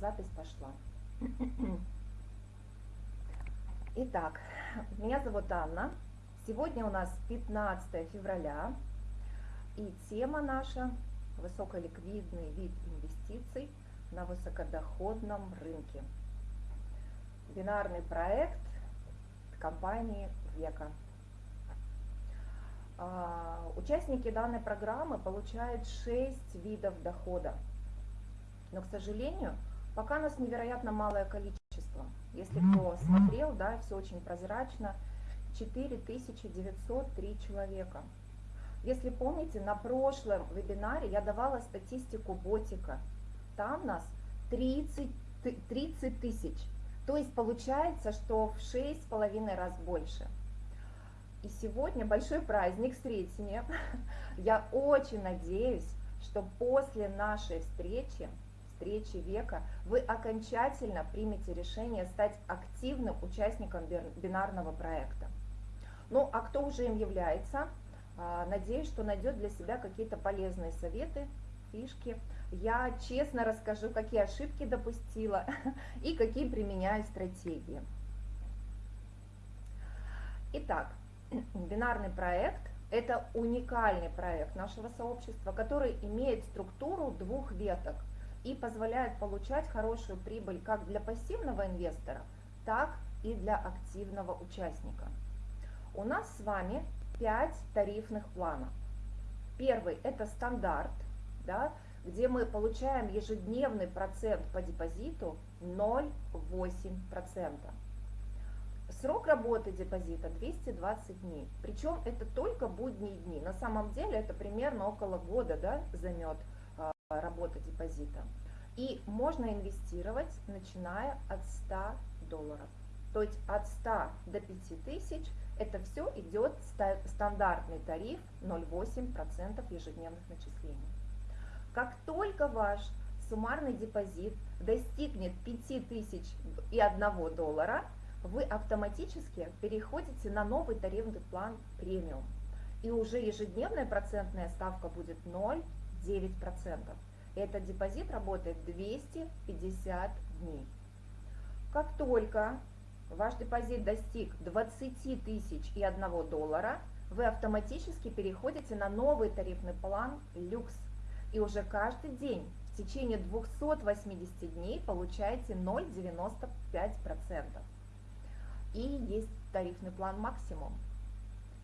запись пошла. Итак, меня зовут Анна. Сегодня у нас 15 февраля, и тема наша – высоколиквидный вид инвестиций на высокодоходном рынке. Бинарный проект компании «Века». А, участники данной программы получают 6 видов дохода. Но, к сожалению, пока нас невероятно малое количество. Если кто смотрел, да, все очень прозрачно, 4903 человека. Если помните, на прошлом вебинаре я давала статистику ботика. Там нас 30, 30 тысяч. То есть получается, что в 6,5 раз больше. И сегодня большой праздник Сретения. Я очень надеюсь, что после нашей встречи, встречи века, вы окончательно примете решение стать активным участником бинарного проекта. Ну, а кто уже им является, а, надеюсь, что найдет для себя какие-то полезные советы, фишки. Я честно расскажу, какие ошибки допустила и какие применяю стратегии. Итак, бинарный проект – это уникальный проект нашего сообщества, который имеет структуру двух веток и позволяет получать хорошую прибыль как для пассивного инвестора, так и для активного участника. У нас с вами 5 тарифных планов. Первый – это стандарт, да, где мы получаем ежедневный процент по депозиту 0,8%. Срок работы депозита 220 дней, причем это только будние дни. На самом деле это примерно около года да, займет работа депозита. И можно инвестировать, начиная от 100 долларов. То есть от 100 до 5000 это все идет стандартный тариф 0,8% ежедневных начислений. Как только ваш суммарный депозит достигнет 5000 и 1 доллара, вы автоматически переходите на новый тарифный план премиум. И уже ежедневная процентная ставка будет 0,9%. Этот депозит работает 250 дней. Как только ваш депозит достиг 20 тысяч и 1 доллара, вы автоматически переходите на новый тарифный план люкс. И уже каждый день в течение 280 дней получаете 0,95% и есть тарифный план максимум.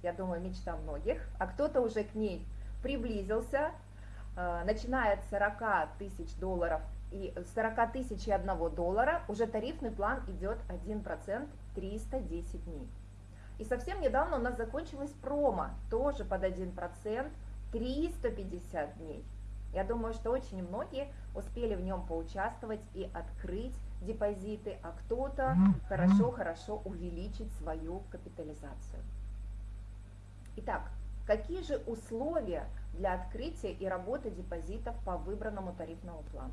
Я думаю, мечта многих, а кто-то уже к ней приблизился, начиная от 40 тысяч долларов и 40 тысяч и 1 доллара, уже тарифный план идет 1%, 310 дней. И совсем недавно у нас закончилась промо, тоже под 1%, 350 дней. Я думаю, что очень многие успели в нем поучаствовать и открыть депозиты, а кто-то хорошо-хорошо увеличить свою капитализацию. Итак, какие же условия для открытия и работы депозитов по выбранному тарифному плану?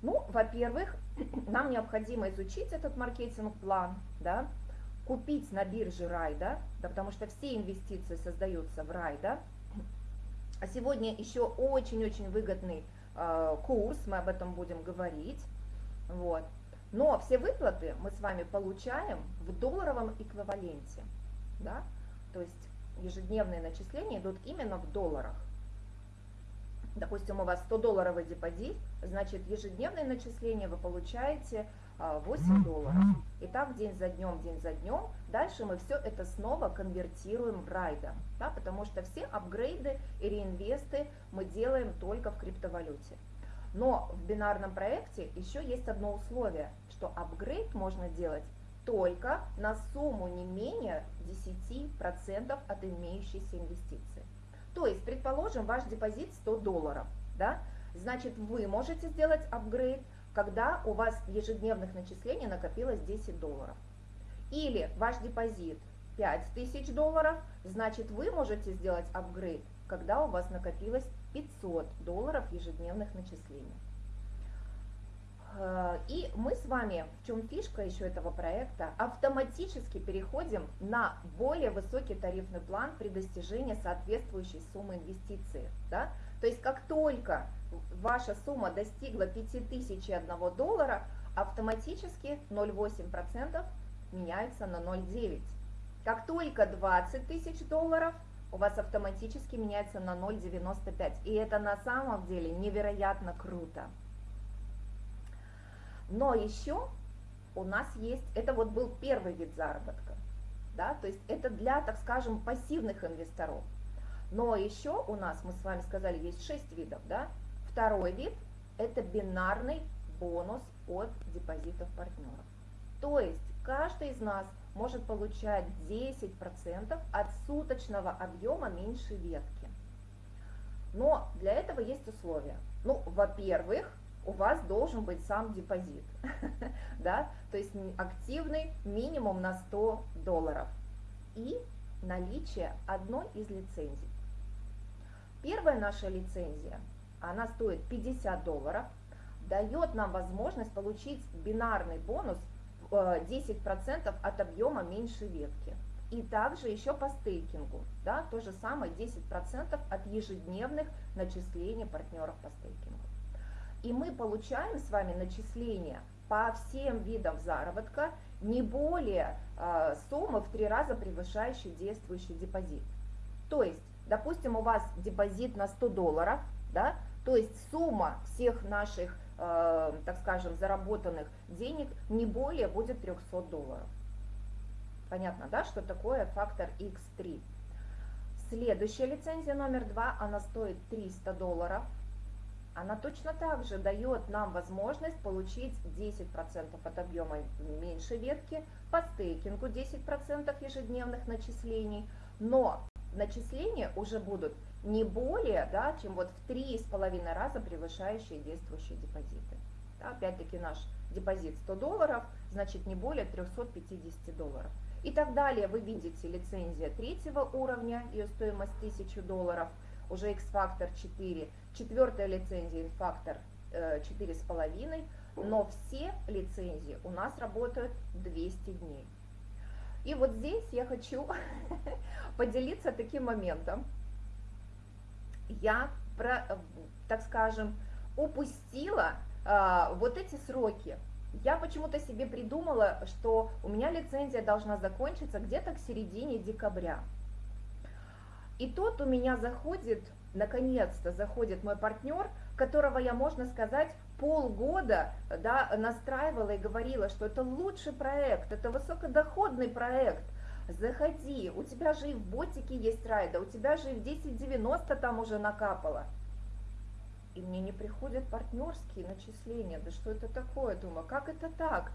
Ну, во-первых, нам необходимо изучить этот маркетинг-план, да, купить на бирже Райда, да, потому что все инвестиции создаются в Райда. А сегодня еще очень-очень выгодный э, курс, мы об этом будем говорить. Вот. Но все выплаты мы с вами получаем в долларовом эквиваленте. Да? То есть ежедневные начисления идут именно в долларах. Допустим, у вас 100 долларовый депозит, значит ежедневные начисления вы получаете 8 а, долларов. И так день за днем, день за днем. Дальше мы все это снова конвертируем в райда, да, потому что все апгрейды и реинвесты мы делаем только в криптовалюте. Но в бинарном проекте еще есть одно условие, что апгрейд можно делать только на сумму не менее 10% от имеющейся инвестиции. То есть, предположим, ваш депозит 100 долларов, да? значит вы можете сделать апгрейд, когда у вас ежедневных начислениях накопилось 10 долларов. Или ваш депозит 5000 долларов, значит вы можете сделать апгрейд, когда у вас накопилось 500 долларов ежедневных начислений. Э, и мы с вами, в чем фишка еще этого проекта, автоматически переходим на более высокий тарифный план при достижении соответствующей суммы инвестиции. Да? То есть как только ваша сумма достигла 5001 доллара, автоматически 0,8% меняется на 0,9%. Как только 20 тысяч долларов, у вас автоматически меняется на 0,95. И это на самом деле невероятно круто. Но еще у нас есть, это вот был первый вид заработка, да, то есть это для, так скажем, пассивных инвесторов. Но еще у нас, мы с вами сказали, есть 6 видов, да. Второй вид – это бинарный бонус от депозитов партнеров. То есть каждый из нас может получать 10% от суточного объема меньшей ветки. Но для этого есть условия. Ну, во-первых, у вас должен быть сам депозит, да, то есть активный минимум на 100 долларов и наличие одной из лицензий. Первая наша лицензия, она стоит 50 долларов, дает нам возможность получить бинарный бонус 10% э, от объема меньшей ветки. И также еще по стейкингу, да, то же самое 10% от ежедневных начислений партнеров по стейкингу. И мы получаем с вами начисления по всем видам заработка не более э, суммы в три раза превышающей действующий депозит. То есть, допустим, у вас депозит на 100 долларов, да, то есть сумма всех наших, э, так скажем, заработанных денег не более будет 300 долларов. Понятно, да, что такое фактор X3. Следующая лицензия номер два, она стоит 300 долларов она точно так же дает нам возможность получить 10% от объема меньшей ветки, по стейкингу 10% ежедневных начислений, но начисления уже будут не более, да, чем вот в 3,5 раза превышающие действующие депозиты. Да, Опять-таки наш депозит 100 долларов, значит не более 350 долларов. И так далее вы видите лицензия третьего уровня, ее стоимость 1000 долларов – уже X-фактор 4, четвертая лицензия X-фактор 4,5, но все лицензии у нас работают 200 дней. И вот здесь я хочу поделиться таким моментом. Я, про, так скажем, упустила а, вот эти сроки. Я почему-то себе придумала, что у меня лицензия должна закончиться где-то к середине декабря. И тут у меня заходит, наконец-то заходит мой партнер, которого я, можно сказать, полгода да, настраивала и говорила, что это лучший проект, это высокодоходный проект, заходи, у тебя же и в ботике есть райда, у тебя же и в 1090 там уже накапало. И мне не приходят партнерские начисления, да что это такое, думаю, как это так?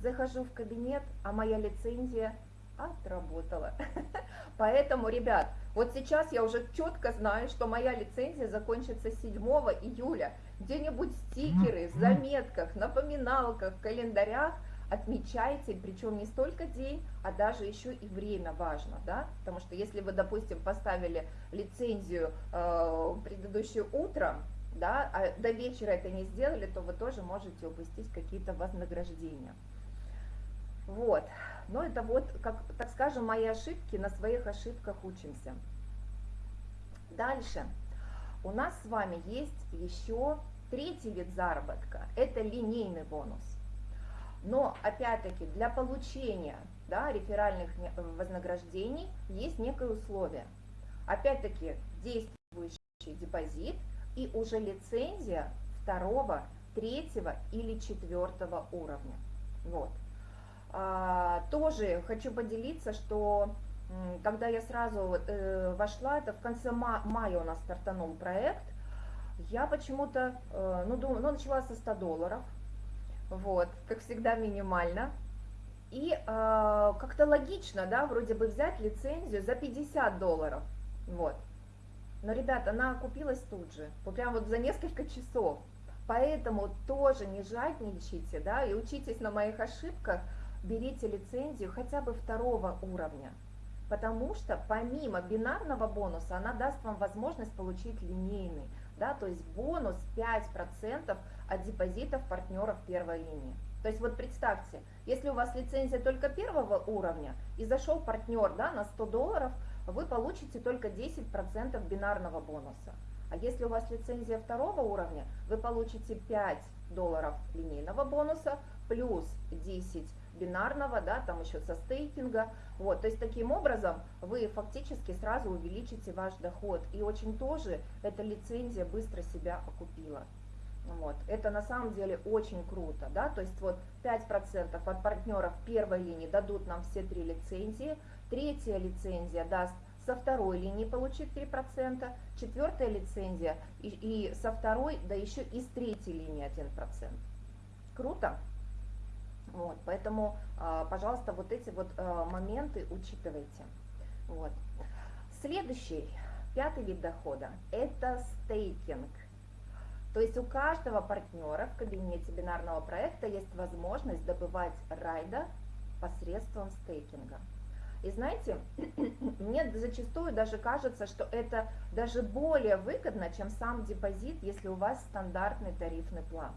Захожу в кабинет, а моя лицензия отработала. Поэтому, ребят, вот сейчас я уже четко знаю, что моя лицензия закончится 7 июля. Где-нибудь стикеры, в заметках, напоминалках, календарях отмечайте, причем не столько день, а даже еще и время важно, да, потому что если вы, допустим, поставили лицензию э, предыдущее утро, да, а до вечера это не сделали, то вы тоже можете упустить какие-то вознаграждения. Вот, но это вот, как, так скажем, мои ошибки, на своих ошибках учимся. Дальше. У нас с вами есть еще третий вид заработка, это линейный бонус. Но, опять-таки, для получения да, реферальных вознаграждений есть некое условие. Опять-таки, действующий депозит и уже лицензия второго, третьего или четвертого уровня. Вот. А, тоже хочу поделиться, что когда я сразу э, вошла, это в конце мая у нас стартанул проект, я почему-то, э, ну, думаю, ну, начала со 100 долларов, вот, как всегда минимально, и э, как-то логично, да, вроде бы взять лицензию за 50 долларов, вот. Но, ребята, она окупилась тут же, вот прям вот за несколько часов. Поэтому тоже не жадничайте, да, и учитесь на моих ошибках, берите лицензию хотя бы второго уровня, потому что помимо бинарного бонуса она даст вам возможность получить линейный, да, то есть бонус 5% от депозитов партнеров первой линии. То есть вот представьте, если у вас лицензия только первого уровня и зашел партнер да, на 100 долларов, вы получите только 10% бинарного бонуса. А если у вас лицензия второго уровня, вы получите 5 долларов линейного бонуса плюс 10 бинарного, да, там еще со стейкинга. Вот, то есть таким образом вы фактически сразу увеличите ваш доход. И очень тоже эта лицензия быстро себя окупила. Вот. Это на самом деле очень круто, да, то есть вот 5% от партнеров первой линии дадут нам все три лицензии, третья лицензия даст со второй линии получит 3%, четвертая лицензия и, и со второй, да еще и с третьей линии 1%. Круто? Вот, поэтому, а, пожалуйста, вот эти вот а, моменты учитывайте. Вот. Следующий, пятый вид дохода, это стейкинг. То есть у каждого партнера в кабинете бинарного проекта есть возможность добывать райда посредством стейкинга. И знаете, мне зачастую даже кажется, что это даже более выгодно, чем сам депозит, если у вас стандартный тарифный план.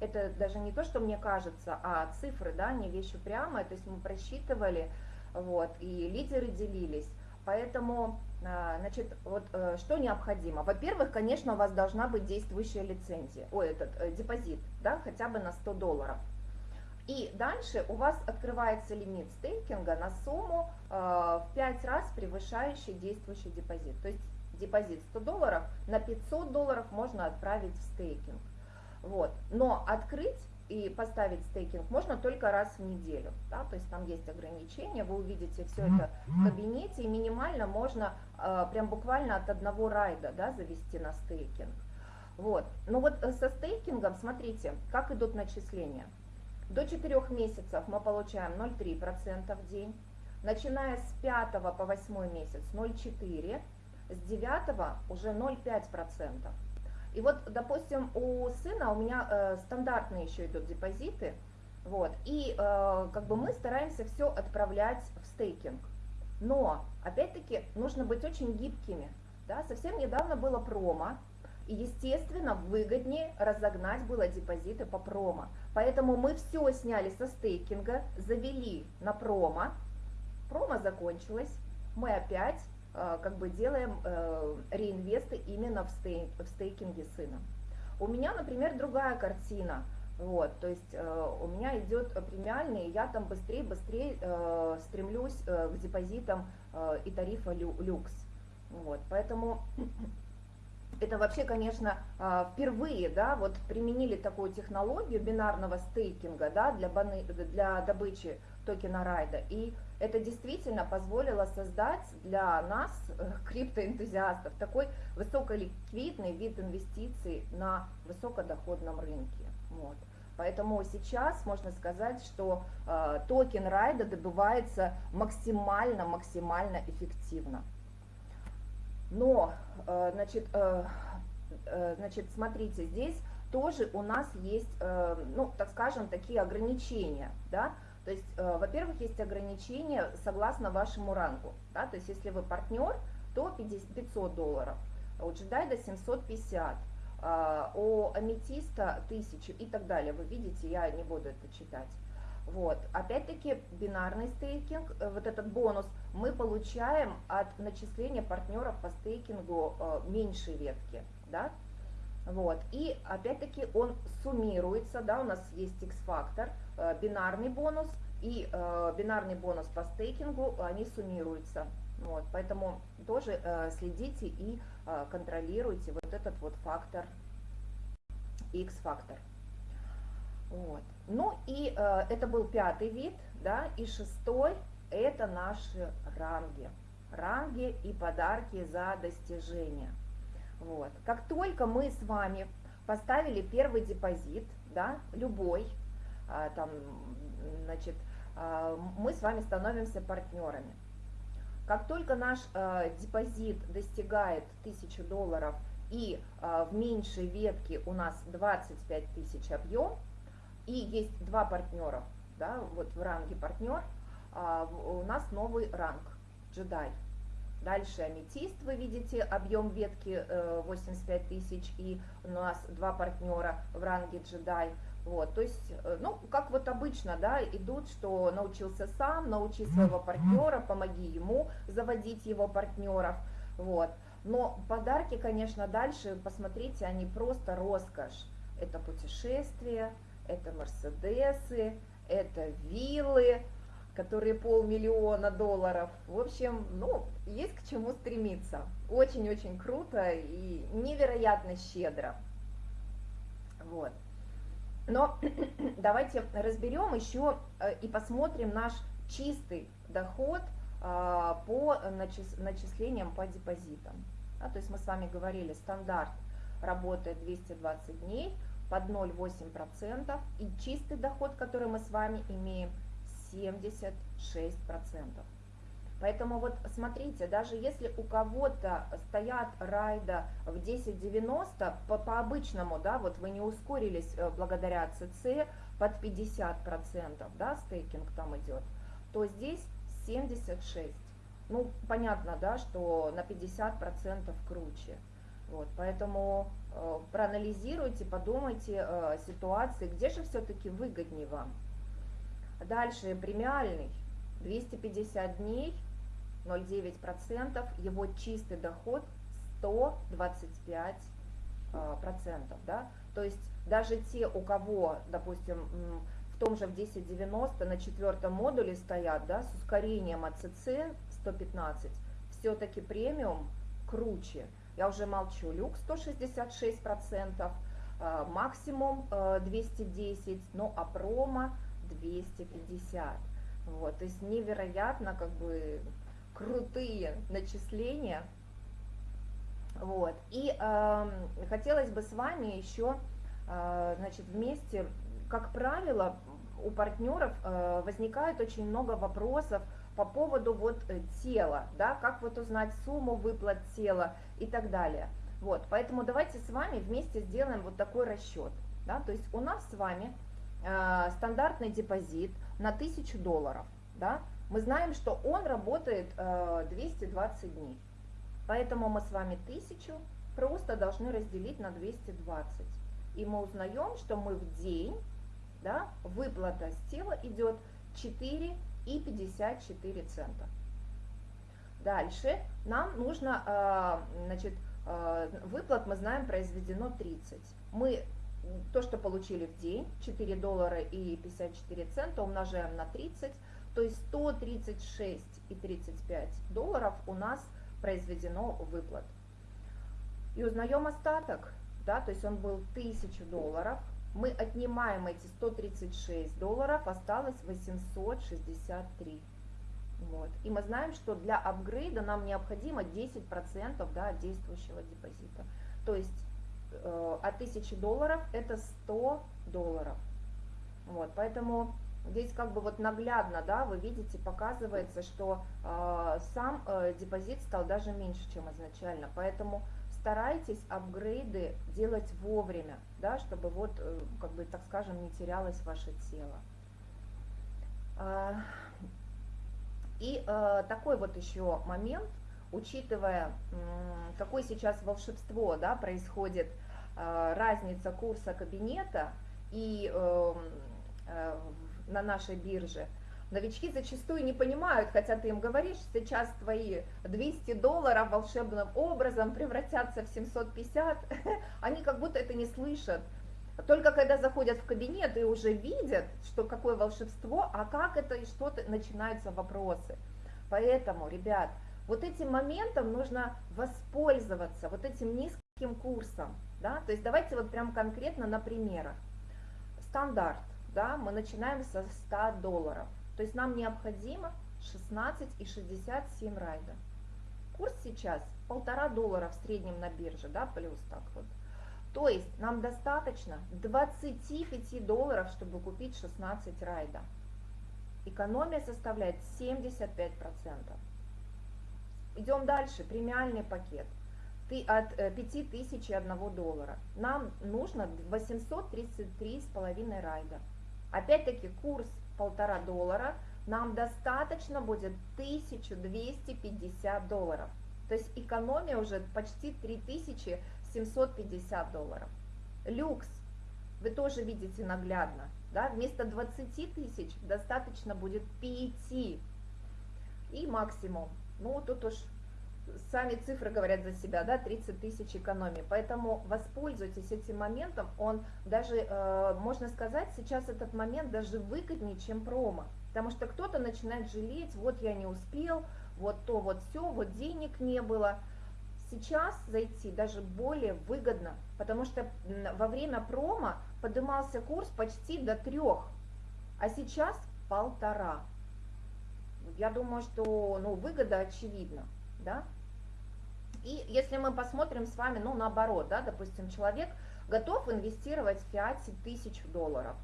Это даже не то, что мне кажется, а цифры, да, не вещи прямо, то есть мы просчитывали, вот, и лидеры делились. Поэтому, а, значит, вот э, что необходимо? Во-первых, конечно, у вас должна быть действующая лицензия, ой, этот э, депозит, да, хотя бы на 100 долларов. И дальше у вас открывается лимит стейкинга на сумму э, в 5 раз превышающий действующий депозит. То есть депозит 100 долларов на 500 долларов можно отправить в стейкинг. Вот. Но открыть и поставить стейкинг можно только раз в неделю. Да? То есть там есть ограничения, вы увидите все это в кабинете, и минимально можно э, прям буквально от одного райда да, завести на стейкинг. Вот. Ну вот э, со стейкингом, смотрите, как идут начисления. До 4 месяцев мы получаем 0,3% в день. Начиная с 5 по 8 месяц 0,4%, с 9 уже 0,5%. И вот, допустим, у сына у меня э, стандартные еще идут депозиты, вот, и э, как бы мы стараемся все отправлять в стейкинг. Но, опять-таки, нужно быть очень гибкими. Да? Совсем недавно было промо, и, естественно, выгоднее разогнать было депозиты по промо. Поэтому мы все сняли со стейкинга, завели на промо. Промо закончилось, мы опять как бы делаем э, реинвесты именно в, стей, в стейкинге сына. У меня, например, другая картина. Вот, то есть э, у меня идет премиальный, я там быстрее-быстрее э, стремлюсь э, к депозитам э, и тарифа лю, люкс. Вот, поэтому это вообще, конечно, а, впервые, да, вот применили такую технологию бинарного стейкинга, да, для, баны, для добычи токена райда, и это действительно позволило создать для нас, э, криптоэнтузиастов, такой высоколиквидный вид инвестиций на высокодоходном рынке. Вот. Поэтому сейчас можно сказать, что э, токен райда добывается максимально-максимально эффективно. Но, э, значит, э, э, значит, смотрите, здесь тоже у нас есть, ну, так скажем, такие ограничения, да, то есть, во-первых, есть ограничения согласно вашему рангу, да, то есть, если вы партнер, то 500 долларов, у джедайда 750, у аметиста 1000 и так далее, вы видите, я не буду это читать. Вот. Опять-таки бинарный стейкинг, э, вот этот бонус, мы получаем от начисления партнеров по стейкингу э, меньшей ветки. Да? Вот. И опять-таки он суммируется, да, у нас есть X-фактор, э, бинарный бонус и э, бинарный бонус по стейкингу, они суммируются. Вот. Поэтому тоже э, следите и э, контролируйте вот этот вот фактор, X-фактор. Вот. Ну и э, это был пятый вид, да, и шестой это наши ранги. Ранги и подарки за достижения. Вот. Как только мы с вами поставили первый депозит, да, любой, а, там, значит, а, мы с вами становимся партнерами. Как только наш а, депозит достигает 1000 долларов и в меньшей ветке у нас 25 тысяч объем, и есть два партнера, да, вот в ранге партнер, у нас новый ранг, джедай, Дальше аметист, вы видите, объем ветки 85 э, тысяч, и у нас два партнера в ранге джедай. Вот, то есть, э, ну, как вот обычно, да, идут, что научился сам, научи своего партнера, помоги ему заводить его партнеров, вот. Но подарки, конечно, дальше, посмотрите, они просто роскошь. Это путешествия, это Мерседесы, это виллы, которые полмиллиона долларов. В общем, ну, есть к чему стремиться. Очень-очень круто и невероятно щедро. Вот. Но давайте разберем еще э, и посмотрим наш чистый доход а, по начислениям по депозитам. Да, то есть мы с вами говорили, стандарт работает 220 дней под 0,8%, и чистый доход, который мы с вами имеем, 76%. Поэтому вот смотрите, даже если у кого-то стоят райда в 10.90, по, по обычному, да, вот вы не ускорились э, благодаря ЦЦ под 50%, да, стейкинг там идет, то здесь 76. Ну, понятно, да, что на 50% круче. Вот, поэтому э, проанализируйте, подумайте э, ситуации, где же все-таки выгоднее вам. Дальше премиальный 250 дней 0,9%, его чистый доход 125%. А, процентов, да? То есть даже те, у кого, допустим, в том же в 1090 на четвертом модуле стоят, да, с ускорением АЦЦ 115, все-таки премиум круче. Я уже молчу, люкс 166%, а, максимум 210, ну а промо 250. Вот, то есть невероятно как бы крутые начисления. Вот. И э, хотелось бы с вами еще, э, значит, вместе, как правило, у партнеров э, возникает очень много вопросов по поводу вот э, тела, да, как вот узнать сумму выплат тела и так далее. Вот, поэтому давайте с вами вместе сделаем вот такой расчет, да, то есть у нас с вами э, стандартный депозит на 1000 долларов, да, мы знаем, что он работает 220 э, дней. Поэтому мы с вами 1000 просто должны разделить на 220. И мы узнаем, что мы в день, да, выплата с тела идет 4,54 цента. Дальше нам нужно, э, значит, э, выплат, мы знаем, произведено 30. Мы то, что получили в день, 4 доллара и 54 цента, умножаем на 30, то есть 136,35 долларов у нас произведено выплат. И узнаем остаток, да, то есть он был 1000 долларов, мы отнимаем эти 136 долларов, осталось 863. Вот. И мы знаем, что для апгрейда нам необходимо 10% да, действующего депозита. То есть от 1000 долларов это 100 долларов. Вот, поэтому Здесь как бы вот наглядно, да, вы видите, показывается, что э, сам э, депозит стал даже меньше, чем изначально. Поэтому старайтесь апгрейды делать вовремя, да, чтобы вот, э, как бы, так скажем, не терялось ваше тело. Э, и э, такой вот еще момент, учитывая, э, какое сейчас волшебство, да, происходит, э, разница курса кабинета и э, э, на нашей бирже. Новички зачастую не понимают, хотя ты им говоришь, сейчас твои 200 долларов волшебным образом превратятся в 750, они как будто это не слышат. Только когда заходят в кабинет и уже видят, что какое волшебство, а как это и что-то, начинаются вопросы. Поэтому, ребят, вот этим моментом нужно воспользоваться, вот этим низким курсом. Да? То есть давайте вот прям конкретно на примерах. Стандарт да, мы начинаем со 100 долларов. То есть нам необходимо 16,67 райда. Курс сейчас полтора доллара в среднем на бирже, да, плюс так вот. То есть нам достаточно 25 долларов, чтобы купить 16 райда. Экономия составляет 75%. Идем дальше, премиальный пакет. Ты от 5000 и 1 доллара. Нам нужно 833,5 райда. Опять-таки курс полтора доллара, нам достаточно будет 1250 долларов. То есть экономия уже почти 3750 долларов. Люкс, вы тоже видите наглядно, да, вместо 20 тысяч достаточно будет 5. И максимум, ну тут уж сами цифры говорят за себя, да, 30 тысяч экономии. Поэтому воспользуйтесь этим моментом, он даже, э, можно сказать, сейчас этот момент даже выгоднее, чем промо. Потому что кто-то начинает жалеть, вот я не успел, вот то, вот все, вот денег не было. Сейчас зайти даже более выгодно, потому что во время промо поднимался курс почти до трех, а сейчас полтора. Я думаю, что ну, выгода очевидна. Да? И если мы посмотрим с вами, ну, наоборот, да, допустим, человек готов инвестировать в фиате тысяч долларов.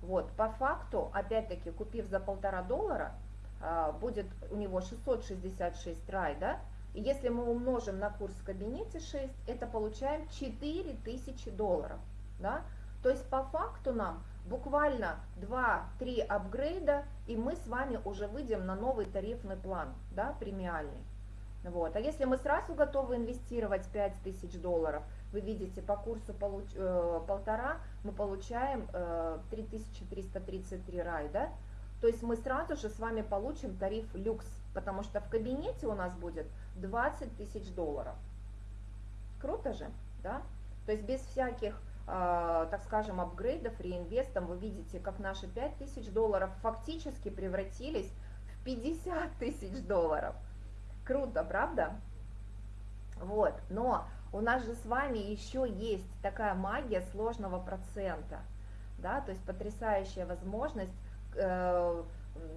Вот, по факту, опять-таки, купив за полтора доллара, а, будет у него 666 рай, да, и если мы умножим на курс в кабинете 6, это получаем 4000 долларов, да, то есть по факту нам буквально 2-3 апгрейда, и мы с вами уже выйдем на новый тарифный план, да, премиальный. Вот. А если мы сразу готовы инвестировать 5000 долларов, вы видите, по курсу получ, э, полтора мы получаем э, 3333 рай, да? То есть мы сразу же с вами получим тариф люкс, потому что в кабинете у нас будет 20 тысяч долларов. Круто же, да? То есть без всяких, э, так скажем, апгрейдов, реинвестов, вы видите, как наши 5 тысяч долларов фактически превратились в 50 тысяч долларов. Круто, правда? Вот, но у нас же с вами еще есть такая магия сложного процента, да, то есть потрясающая возможность э,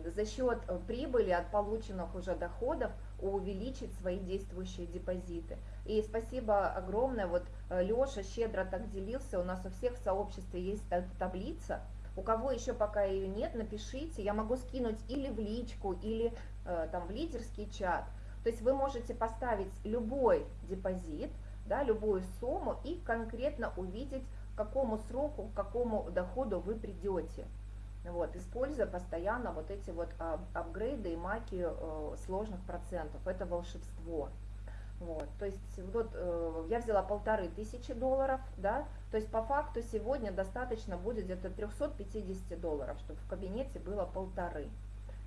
за счет прибыли от полученных уже доходов увеличить свои действующие депозиты. И спасибо огромное, вот Леша щедро так делился, у нас у всех в сообществе есть таблица, у кого еще пока ее нет, напишите, я могу скинуть или в личку, или э, там в лидерский чат, то есть вы можете поставить любой депозит, да, любую сумму и конкретно увидеть, к какому сроку, к какому доходу вы придете. Вот, используя постоянно вот эти вот апгрейды и маки э, сложных процентов. Это волшебство. Вот, то есть вот э, я взяла полторы тысячи долларов, да, то есть по факту сегодня достаточно будет где-то 350 долларов, чтобы в кабинете было полторы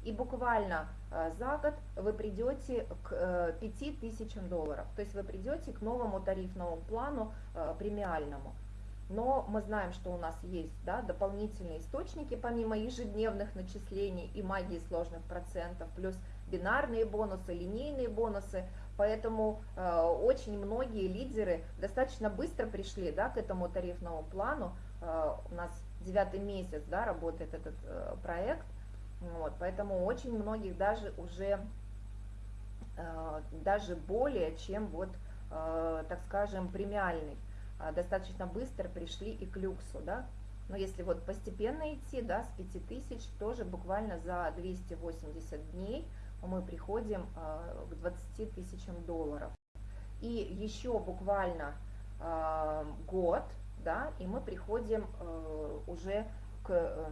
и буквально э, за год вы придете к 5000 э, долларов, то есть вы придете к новому тарифному плану э, премиальному. Но мы знаем, что у нас есть да, дополнительные источники, помимо ежедневных начислений и магии сложных процентов, плюс бинарные бонусы, линейные бонусы, поэтому э, очень многие лидеры достаточно быстро пришли да, к этому тарифному плану, э, у нас девятый месяц да, работает этот э, проект, вот, поэтому очень многих даже уже, э, даже более, чем вот, э, так скажем, премиальный, э, достаточно быстро пришли и к люксу, да. Но если вот постепенно идти, да, с 5000, тоже буквально за 280 дней мы приходим э, к 20 тысячам долларов. И еще буквально год, да, и мы приходим уже к э,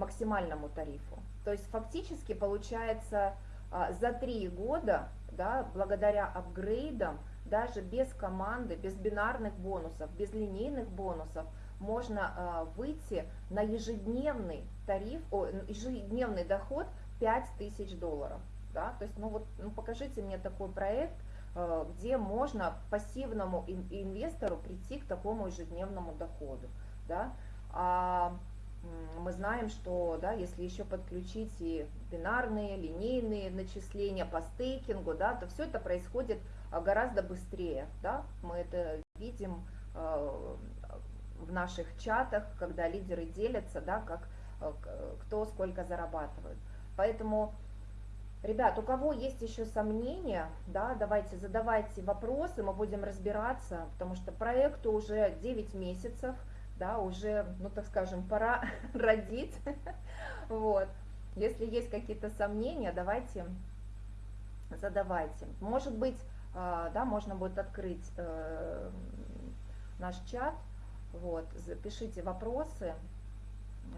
максимальному тарифу. То есть фактически получается а, за три года, да, благодаря апгрейдам, даже без команды, без бинарных бонусов, без линейных бонусов, можно а, выйти на ежедневный тариф, о, ежедневный доход 5000 долларов. Да? То есть, ну вот, ну покажите мне такой проект, а, где можно пассивному инвестору прийти к такому ежедневному доходу. Да? А мы знаем, что да, если еще подключить и бинарные, линейные начисления по стейкингу, да, то все это происходит а, гораздо быстрее. Да? Мы это видим э, в наших чатах, когда лидеры делятся, да, как, э, кто сколько зарабатывает. Поэтому, ребят, у кого есть еще сомнения, да, давайте задавайте вопросы, мы будем разбираться, потому что проекту уже 9 месяцев – да, уже, ну так скажем, пора родить, вот. Если есть какие-то сомнения, давайте задавайте. Может быть, а, да, можно будет открыть э, наш чат, вот, запишите вопросы,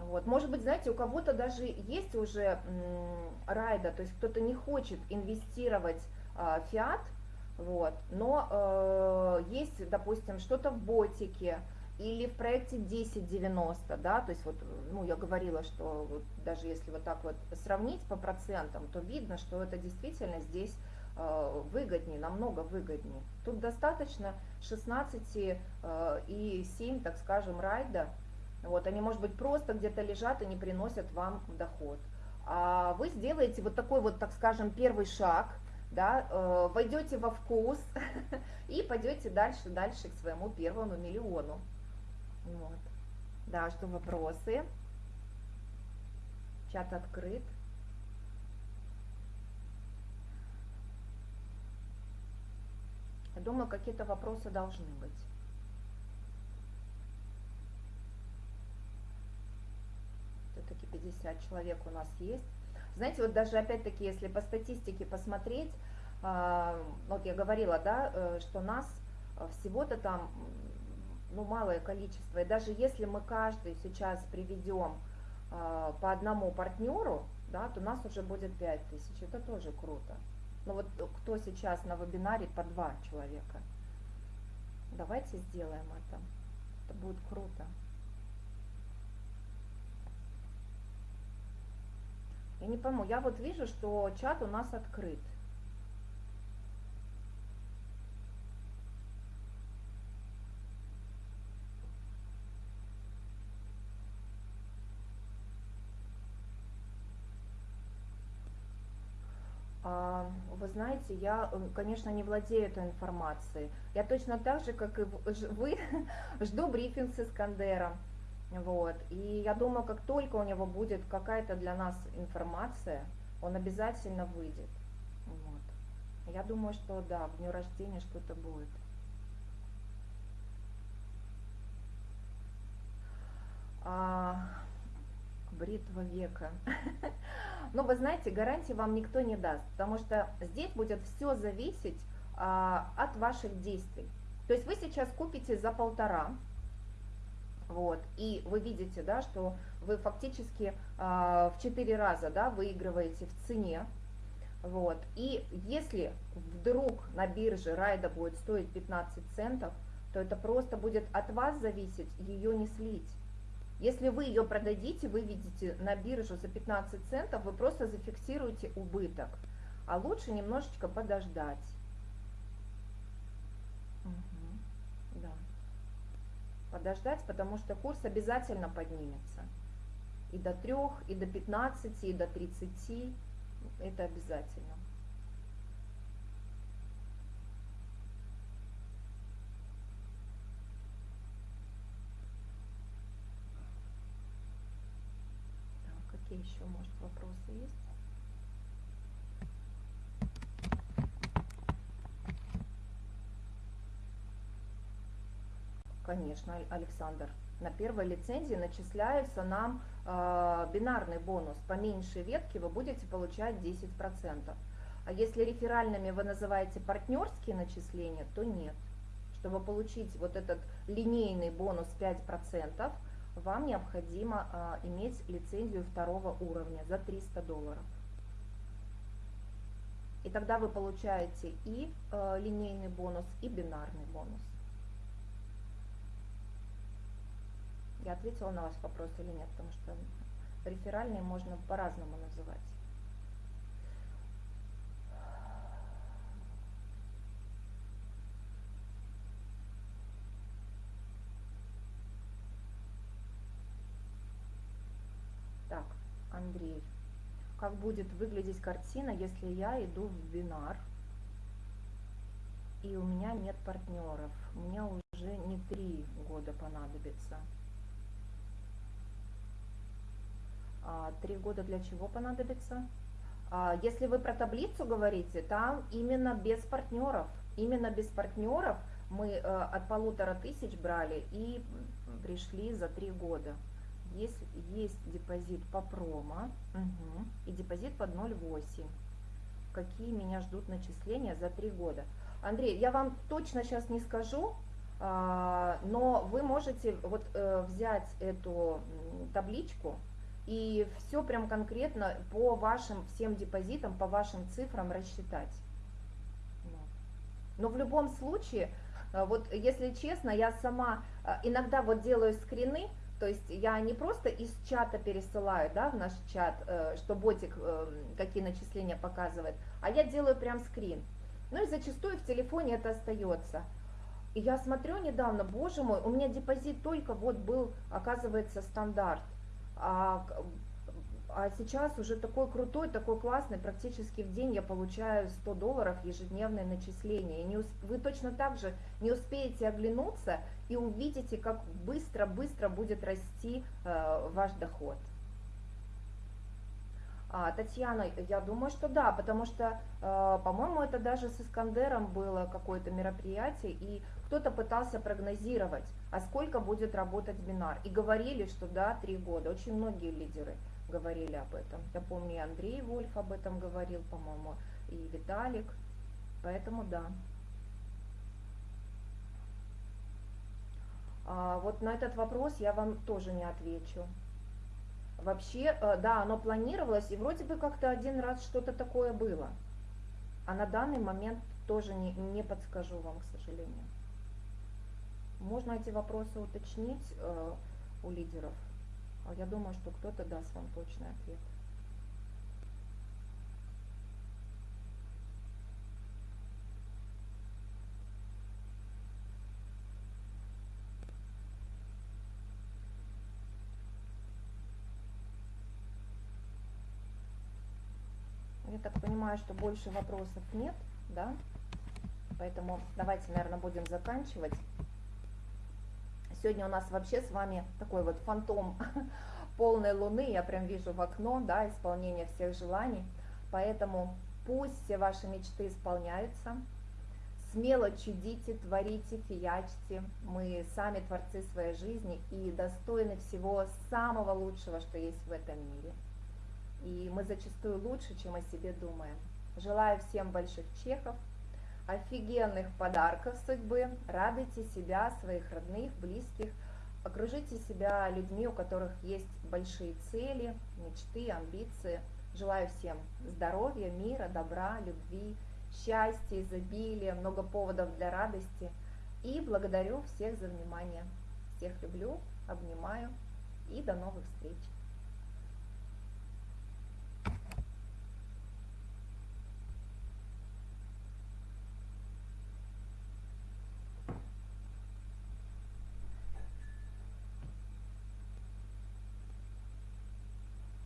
вот. Может быть, знаете, у кого-то даже есть уже райда, то есть кто-то не хочет инвестировать а, фиат, Вот. Но э, есть, допустим, что-то в ботике или в проекте 1090, да, то есть вот, ну, я говорила, что вот даже если вот так вот сравнить по процентам, то видно, что это действительно здесь э, выгоднее, намного выгоднее. Тут достаточно 16 э, и 7, так скажем, райда, вот, они, может быть, просто где-то лежат и не приносят вам доход. А вы сделаете вот такой вот, так скажем, первый шаг – да, э, войдете во вкус и пойдете дальше, дальше к своему первому миллиону. Вот. Да, что вопросы? Чат открыт. Я думаю, какие-то вопросы должны быть. Все-таки 50 человек у нас есть. Знаете, вот даже опять-таки, если по статистике посмотреть, а, вот я говорила, да, э, что нас э, всего-то там ну, малое количество. И даже если мы каждый сейчас приведем а, по одному партнеру, да, то нас уже будет 5 тысяч. Это тоже круто. Но вот кто сейчас на вебинаре по два человека? Давайте сделаем это. Это будет круто. Я не пойму, я вот вижу, что чат у нас открыт. Вы знаете, я, конечно, не владею этой информацией. Я точно так же, как и вы, жду брифинг с Искандером. Вот. И я думаю, как только у него будет какая-то для нас информация, он обязательно выйдет. Вот. Я думаю, что да, в дню рождения что-то будет. А, бритва века. Но вы знаете, гарантии вам никто не даст, потому что здесь будет все зависеть а, от ваших действий. То есть вы сейчас купите за полтора, вот. И вы видите, да, что вы фактически э, в 4 раза да, выигрываете в цене. Вот. И если вдруг на бирже райда будет стоить 15 центов, то это просто будет от вас зависеть ее не слить. Если вы ее продадите, выведете на биржу за 15 центов, вы просто зафиксируете убыток. А лучше немножечко подождать. подождать, потому что курс обязательно поднимется. И до 3, и до 15, и до 30. Это обязательно. Так, какие еще, может, вопросы есть? Конечно, Александр. На первой лицензии начисляется нам э, бинарный бонус. По меньшей ветке вы будете получать 10%. А если реферальными вы называете партнерские начисления, то нет. Чтобы получить вот этот линейный бонус 5%, вам необходимо э, иметь лицензию второго уровня за 300 долларов. И тогда вы получаете и э, линейный бонус, и бинарный бонус. Я ответила на ваш вопрос или нет, потому что реферальные можно по-разному называть. Так, Андрей. Как будет выглядеть картина, если я иду в бинар, и у меня нет партнеров? Мне уже не три года понадобится. А, три года для чего понадобится? А, если вы про таблицу говорите, там именно без партнеров. Именно без партнеров мы э, от полутора тысяч брали и пришли за три года. Есть, есть депозит по промо угу, и депозит под 0,8. Какие меня ждут начисления за три года? Андрей, я вам точно сейчас не скажу, а, но вы можете вот э, взять эту табличку, и все прям конкретно по вашим всем депозитам, по вашим цифрам рассчитать. Вот. Но в любом случае, э, вот если честно, я сама э, иногда вот делаю скрины, то есть я не просто из чата пересылаю, да, в наш чат, э, что ботик какие начисления показывает, а я делаю прям скрин. Ну и зачастую в телефоне это остается. И я смотрю недавно, боже мой, у меня депозит только вот был, оказывается, стандарт. А а сейчас уже такой крутой, такой классный, практически в день я получаю 100 долларов ежедневное начисление. И не, вы точно так же не успеете оглянуться и увидите, как быстро-быстро будет расти э, ваш доход. А, Татьяна, я думаю, что да, потому что, э, по-моему, это даже с Искандером было какое-то мероприятие, и кто-то пытался прогнозировать, а сколько будет работать бинар. И говорили, что да, три года. Очень многие лидеры говорили об этом. Я помню, и Андрей Вольф об этом говорил, по-моему, и Виталик. Поэтому да. Вот на этот вопрос я вам тоже не отвечу. Вообще, э, да, оно планировалось, и вроде бы как-то один раз что-то такое было. А на данный момент тоже не, не подскажу вам, к сожалению. Можно эти вопросы уточнить э, у лидеров. А я думаю, что кто-то даст вам точный ответ. Я так понимаю, что больше вопросов нет, да? Поэтому давайте, наверное, будем заканчивать. Сегодня у нас вообще с вами такой вот фантом полной луны, я прям вижу в окно, да, исполнение всех желаний. Поэтому пусть все ваши мечты исполняются. Смело чудите, творите, фиячьте. Мы сами творцы своей жизни и достойны всего самого лучшего, что есть в этом мире. И мы зачастую лучше, чем о себе думаем. Желаю всем больших чехов, офигенных подарков судьбы, радуйте себя, своих родных, близких, окружите себя людьми, у которых есть большие цели, мечты, амбиции. Желаю всем здоровья, мира, добра, любви, счастья, изобилия, много поводов для радости. И благодарю всех за внимание. Всех люблю, обнимаю и до новых встреч.